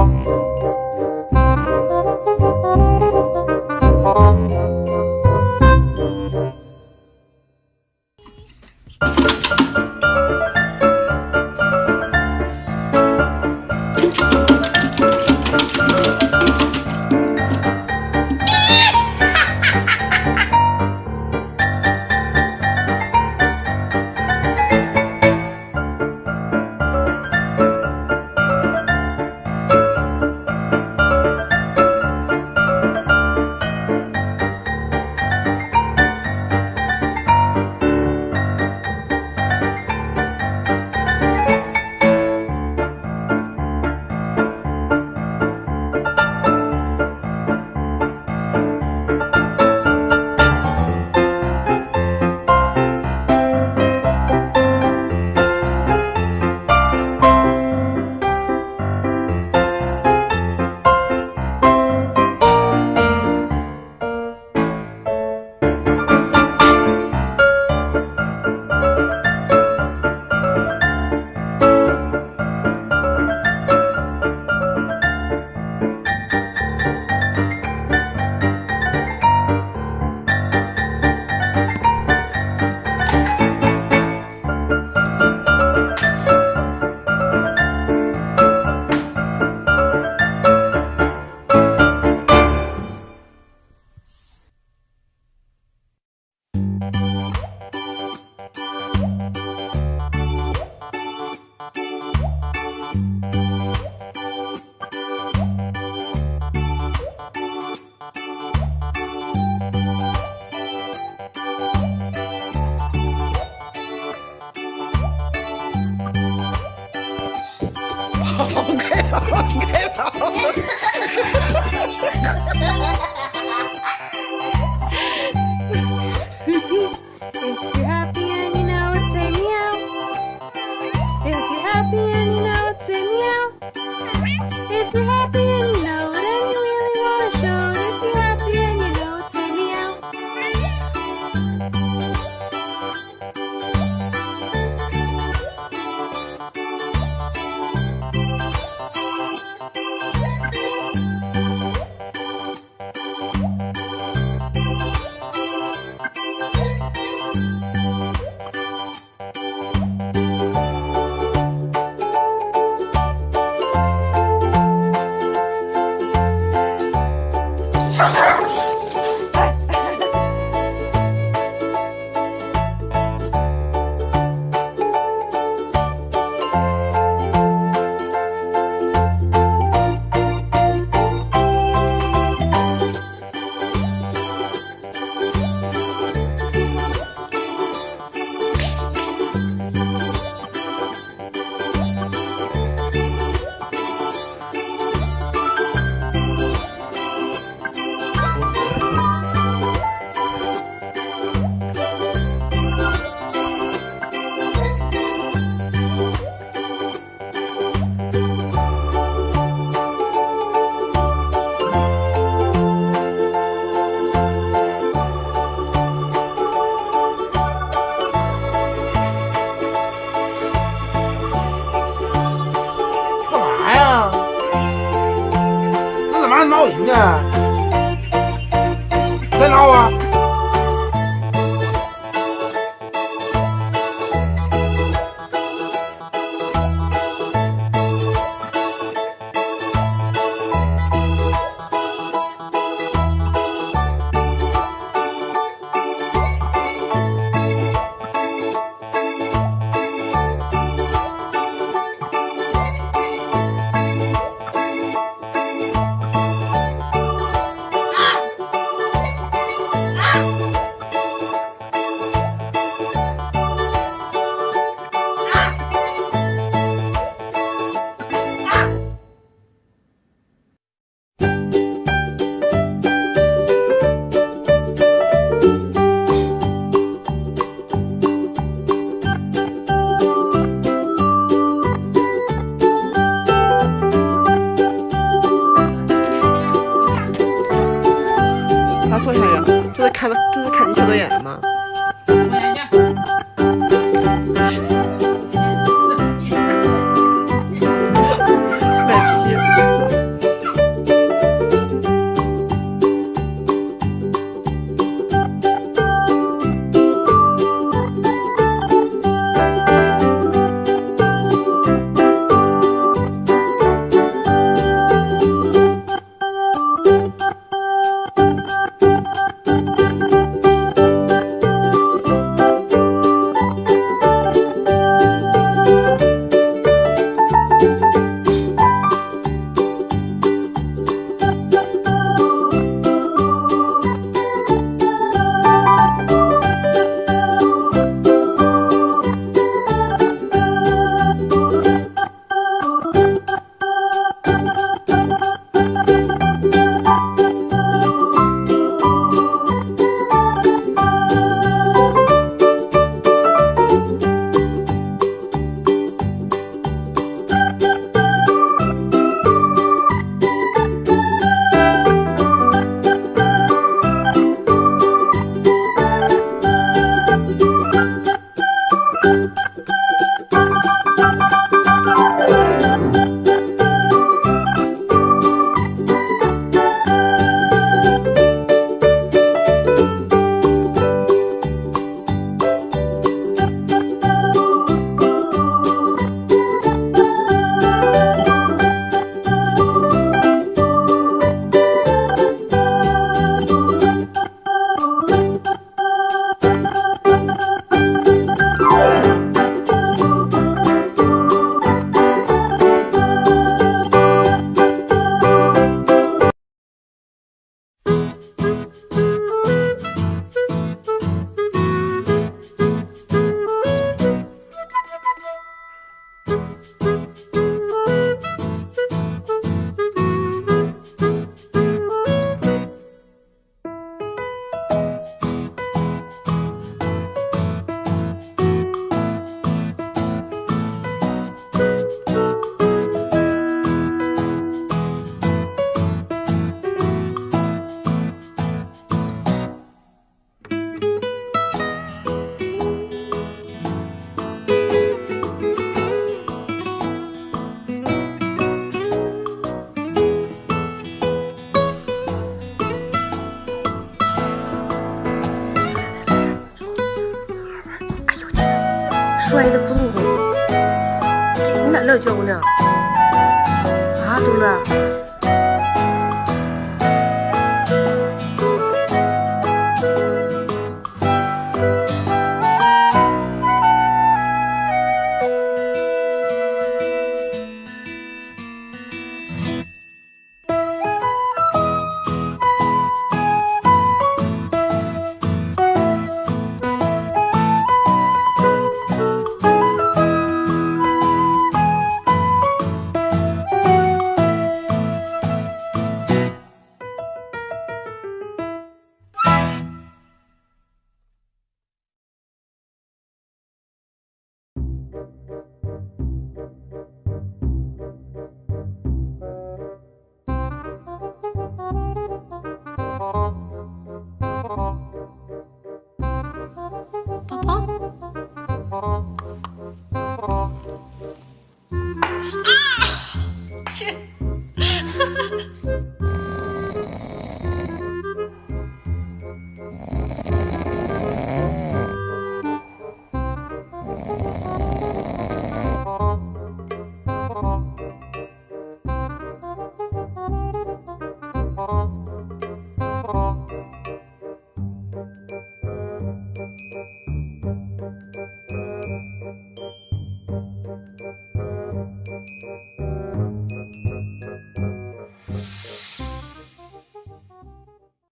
Música 闹人呢？再闹啊！看吧这是看你小摔的窟窿洞，你哪来叫呢？啊，豆乐